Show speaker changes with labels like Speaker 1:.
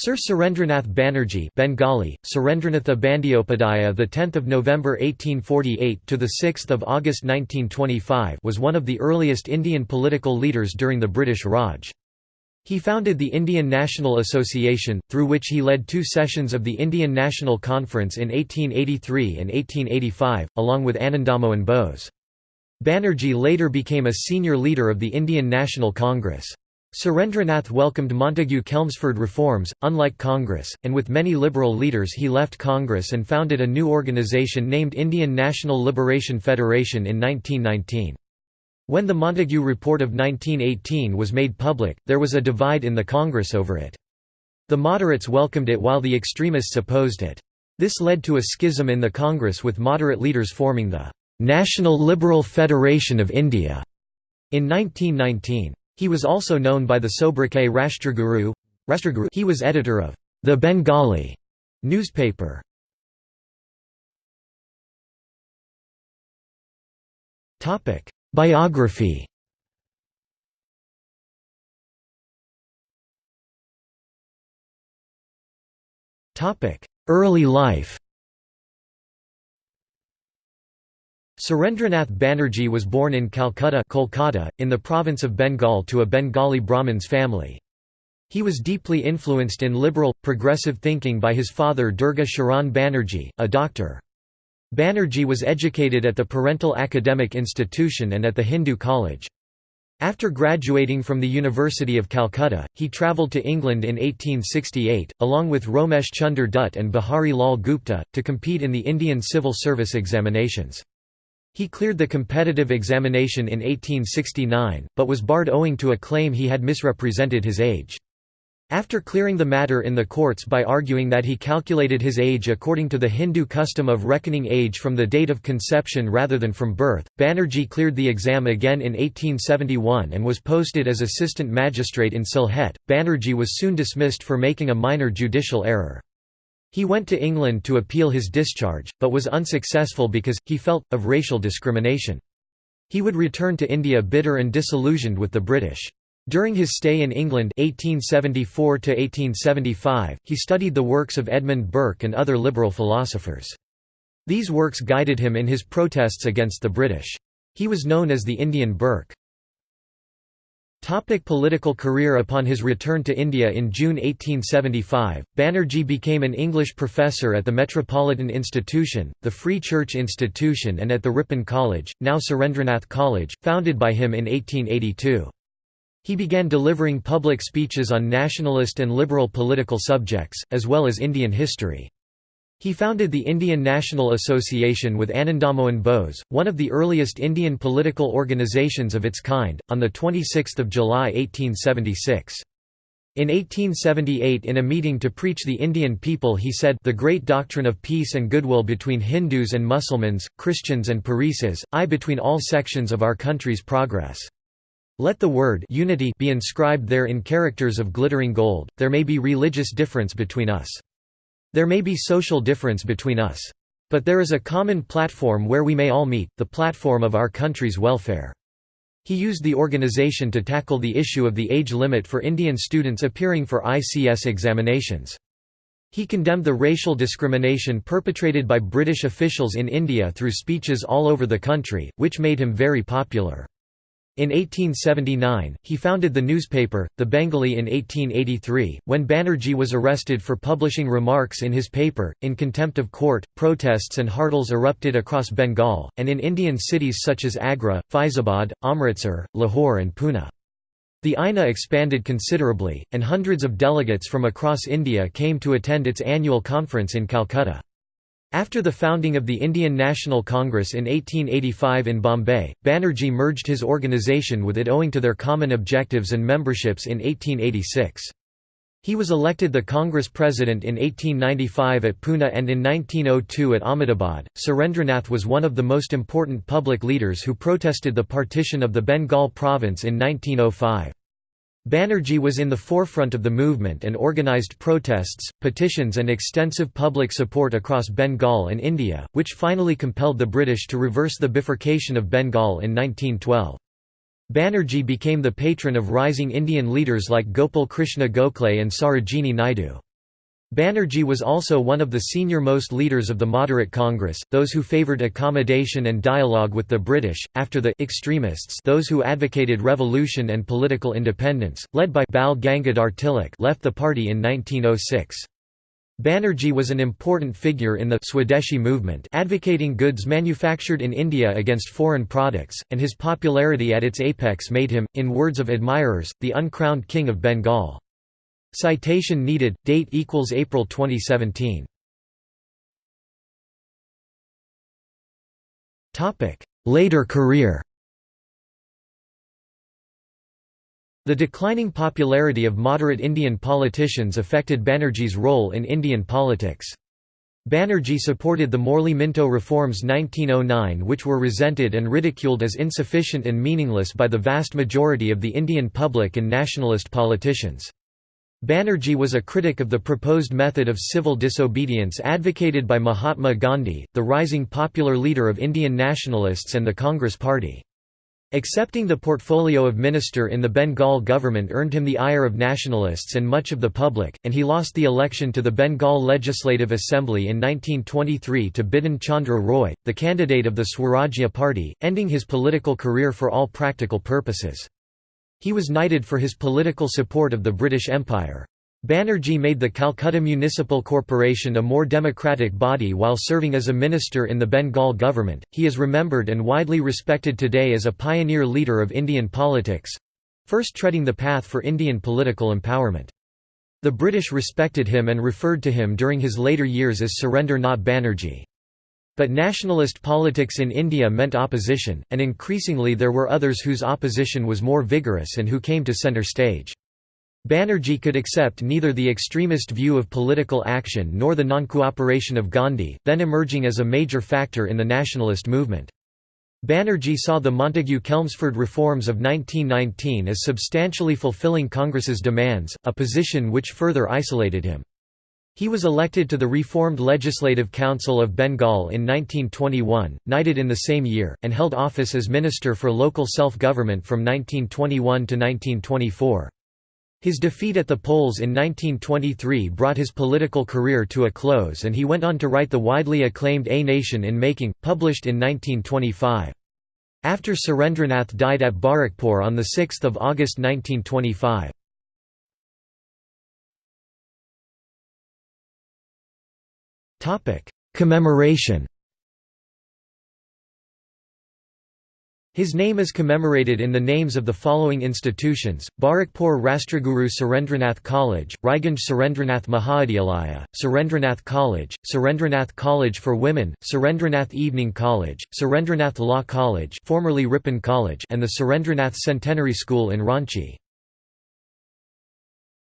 Speaker 1: Sir Surendranath Banerjee Bengali, Surendranatha Bandyopadhyaya the 10th of November 1848 to the 6th of August 1925 was one of the earliest Indian political leaders during the British Raj. He founded the Indian National Association, through which he led two sessions of the Indian National Conference in 1883 and 1885, along with Anandamohan Bose. Banerjee later became a senior leader of the Indian National Congress. Surendranath welcomed Montagu Chelmsford reforms, unlike Congress, and with many liberal leaders he left Congress and founded a new organisation named Indian National Liberation Federation in 1919. When the Montagu Report of 1918 was made public, there was a divide in the Congress over it. The moderates welcomed it while the extremists opposed it. This led to a schism in the Congress with moderate leaders forming the "'National Liberal Federation of India' in 1919. He was also known by the sobriquet Rashtraguru. He was editor of the Bengali newspaper. Biography Early life Surendranath Banerjee was born in Calcutta Kolkata, in the province of Bengal to a Bengali Brahmins family. He was deeply influenced in liberal, progressive thinking by his father Durga Sharan Banerjee, a doctor. Banerjee was educated at the Parental Academic Institution and at the Hindu College. After graduating from the University of Calcutta, he travelled to England in 1868, along with Romesh Chunder Dutt and Bihari Lal Gupta, to compete in the Indian Civil Service examinations. He cleared the competitive examination in 1869, but was barred owing to a claim he had misrepresented his age. After clearing the matter in the courts by arguing that he calculated his age according to the Hindu custom of reckoning age from the date of conception rather than from birth, Banerjee cleared the exam again in 1871 and was posted as assistant magistrate in Sylhet. Banerjee was soon dismissed for making a minor judicial error. He went to England to appeal his discharge, but was unsuccessful because, he felt, of racial discrimination. He would return to India bitter and disillusioned with the British. During his stay in England 1874 he studied the works of Edmund Burke and other liberal philosophers. These works guided him in his protests against the British. He was known as the Indian Burke. Topic political career Upon his return to India in June 1875, Banerjee became an English professor at the Metropolitan Institution, the Free Church Institution and at the Ripon College, now Surendranath College, founded by him in 1882. He began delivering public speeches on nationalist and liberal political subjects, as well as Indian history. He founded the Indian National Association with Anandamohan Bose, one of the earliest Indian political organizations of its kind, on 26 July 1876. In 1878 in a meeting to preach the Indian people he said the great doctrine of peace and goodwill between Hindus and Mussulmans, Christians and Parsees, I between all sections of our country's progress. Let the word unity be inscribed there in characters of glittering gold, there may be religious difference between us. There may be social difference between us. But there is a common platform where we may all meet, the platform of our country's welfare. He used the organization to tackle the issue of the age limit for Indian students appearing for ICS examinations. He condemned the racial discrimination perpetrated by British officials in India through speeches all over the country, which made him very popular. In 1879, he founded the newspaper, The Bengali in 1883, when Banerjee was arrested for publishing remarks in his paper. In contempt of court, protests and hartals erupted across Bengal, and in Indian cities such as Agra, Faizabad, Amritsar, Lahore, and Pune. The INA expanded considerably, and hundreds of delegates from across India came to attend its annual conference in Calcutta. After the founding of the Indian National Congress in 1885 in Bombay, Banerjee merged his organisation with it owing to their common objectives and memberships in 1886. He was elected the Congress president in 1895 at Pune and in 1902 at Ahmedabad. Surendranath was one of the most important public leaders who protested the partition of the Bengal province in 1905. Banerjee was in the forefront of the movement and organised protests, petitions and extensive public support across Bengal and India, which finally compelled the British to reverse the bifurcation of Bengal in 1912. Banerjee became the patron of rising Indian leaders like Gopal Krishna Gokhale and Sarojini Naidu. Banerjee was also one of the senior-most leaders of the Moderate Congress, those who favoured accommodation and dialogue with the British, after the extremists those who advocated revolution and political independence, led by Bal Gangadhar Tilak left the party in 1906. Banerjee was an important figure in the Swadeshi movement advocating goods manufactured in India against foreign products, and his popularity at its apex made him, in words of admirers, the uncrowned king of Bengal. Citation needed. Date equals April 2017. Topic: Later career. The declining popularity of moderate Indian politicians affected Banerjee's role in Indian politics. Banerjee supported the Morley-Minto reforms 1909 which were resented and ridiculed as insufficient and meaningless by the vast majority of the Indian public and nationalist politicians. Banerjee was a critic of the proposed method of civil disobedience advocated by Mahatma Gandhi, the rising popular leader of Indian nationalists and the Congress Party. Accepting the portfolio of minister in the Bengal government earned him the ire of nationalists and much of the public, and he lost the election to the Bengal Legislative Assembly in 1923 to Bidhan Chandra Roy, the candidate of the Swarajya Party, ending his political career for all practical purposes. He was knighted for his political support of the British Empire. Banerjee made the Calcutta Municipal Corporation a more democratic body while serving as a minister in the Bengal government. He is remembered and widely respected today as a pioneer leader of Indian politics first treading the path for Indian political empowerment. The British respected him and referred to him during his later years as Surrender Not Banerjee. But nationalist politics in India meant opposition, and increasingly there were others whose opposition was more vigorous and who came to centre stage. Banerjee could accept neither the extremist view of political action nor the non-cooperation of Gandhi, then emerging as a major factor in the nationalist movement. Banerjee saw the Montagu-Chelmsford reforms of 1919 as substantially fulfilling Congress's demands, a position which further isolated him. He was elected to the reformed Legislative Council of Bengal in 1921, knighted in the same year, and held office as Minister for Local Self-Government from 1921 to 1924. His defeat at the polls in 1923 brought his political career to a close and he went on to write the widely acclaimed A Nation in Making, published in 1925. After Surendranath died at Barrackpore on 6 August 1925. Commemoration His name is commemorated in the names of the following institutions, Barrackpore Rashtraguru Surendranath College, Raiganj Surendranath Mahavidyalaya, Surendranath College, Surendranath College for Women, Surendranath Evening College, Surendranath Law College formerly Ripon College and the Surendranath Centenary School in Ranchi.